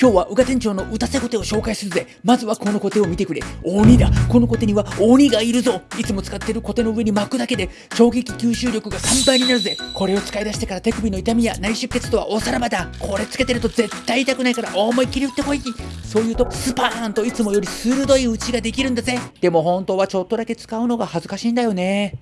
今日は宇賀店長の打たせコテを紹介するぜ。まずはこのコテを見てくれ。鬼だ。このコテには鬼がいるぞ。いつも使ってるコテの上に巻くだけで衝撃吸収力が3倍になるぜ。これを使い出してから手首の痛みや内出血とはおさらばだ。これつけてると絶対痛くないから思いっきり打ってこい。そういうとスパーンといつもより鋭い打ちができるんだぜ。でも本当はちょっとだけ使うのが恥ずかしいんだよね。